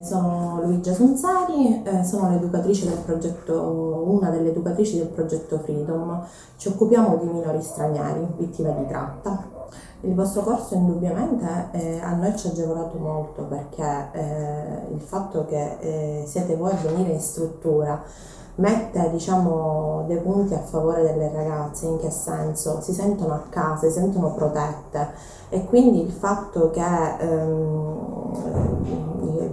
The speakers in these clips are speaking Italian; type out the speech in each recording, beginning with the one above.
Sono Luigia Sunzari, eh, sono l'educatrice del progetto, una delle educatrici del progetto Freedom. Ci occupiamo di minori stranieri, vittime di tratta. Il vostro corso indubbiamente eh, a noi ci ha agevolato molto perché eh, il fatto che eh, siete voi a venire in struttura mette diciamo, dei punti a favore delle ragazze, in che senso? Si sentono a casa, si sentono protette e quindi il fatto che ehm,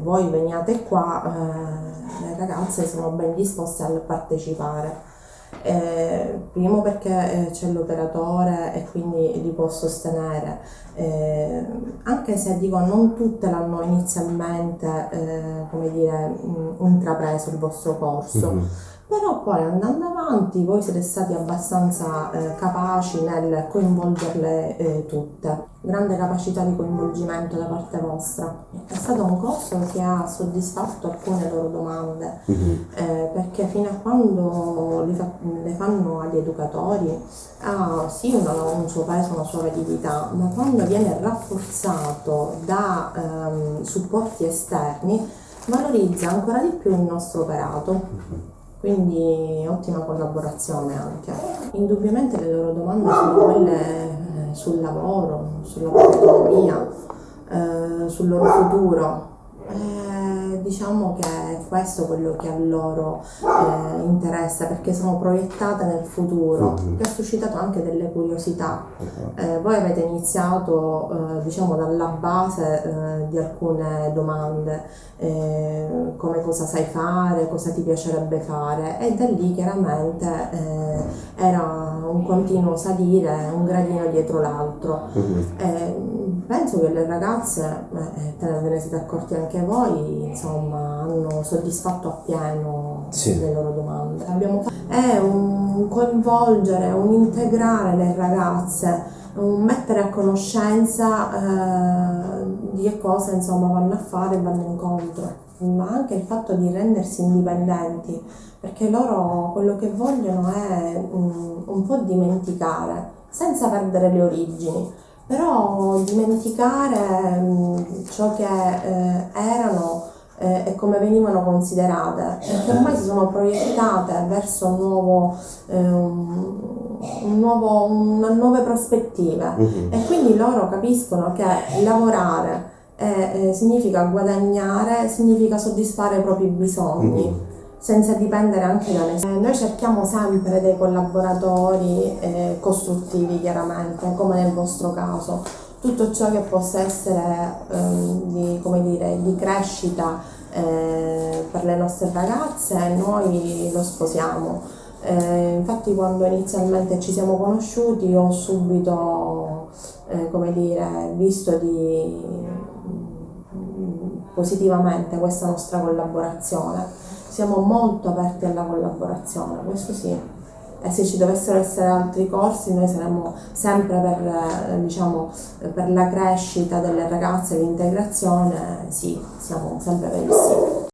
voi veniate qua, eh, le ragazze sono ben disposte a partecipare. Eh, primo perché eh, c'è l'operatore e quindi li può sostenere, eh, anche se dico non tutte l'hanno inizialmente eh, come dire, mh, intrapreso il vostro corso. Mm-hmm però poi andando avanti voi siete stati abbastanza eh, capaci nel coinvolgerle eh, tutte, grande capacità di coinvolgimento da parte vostra. È stato un corso che ha soddisfatto alcune loro domande, mm-hmm. eh, perché fino a quando fa, le fanno agli educatori ha sì una, un suo peso, una sua validità, ma quando viene rafforzato da ehm, supporti esterni valorizza ancora di più il nostro operato. Mm-hmm quindi ottima collaborazione anche. Indubbiamente le loro domande sono quelle eh, sul lavoro, sulla propria autonomia, eh, sul loro futuro. Eh, diciamo che è questo quello che a loro eh, interessa perché sono proiettate nel futuro, mm-hmm. che ha suscitato anche delle curiosità. Esatto. Eh, voi avete iniziato eh, diciamo dalla base di alcune domande, come cosa sai fare, cosa ti piacerebbe fare e da lì chiaramente eh, era un continuo salire, un gradino dietro l'altro. Mm-hmm. penso che le ragazze, te ne ve ne siete accorti anche voi, insomma, hanno soddisfatto appieno sì. le loro domande. Abbiamo fatto, è un coinvolgere, un integrare le ragazze, un mettere a conoscenza eh, di che cosa insomma vanno a fare e vanno incontro ma anche il fatto di rendersi indipendenti, perché loro quello che vogliono è un, un po' dimenticare, senza perdere le origini, però dimenticare um, ciò che eh, erano eh, e come venivano considerate che ormai si sono proiettate verso un nuovo, eh, un nuovo, una nuove prospettive mm-hmm. e quindi loro capiscono che lavorare eh, significa guadagnare, significa soddisfare i propri bisogni. Mm-hmm senza dipendere anche da nessuno. Noi cerchiamo sempre dei collaboratori eh, costruttivi chiaramente, come nel vostro caso, tutto ciò che possa essere ehm, di, dire, di, crescita eh, per le nostre ragazze, noi lo sposiamo. Eh, infatti quando inizialmente ci siamo conosciuti ho subito eh, come dire, visto di, positivamente questa nostra collaborazione. Siamo molto aperti alla collaborazione, questo sì e se ci dovessero essere altri corsi noi saremmo sempre per, eh, diciamo, per la crescita delle ragazze, l'integrazione, sì, siamo sempre per il sì.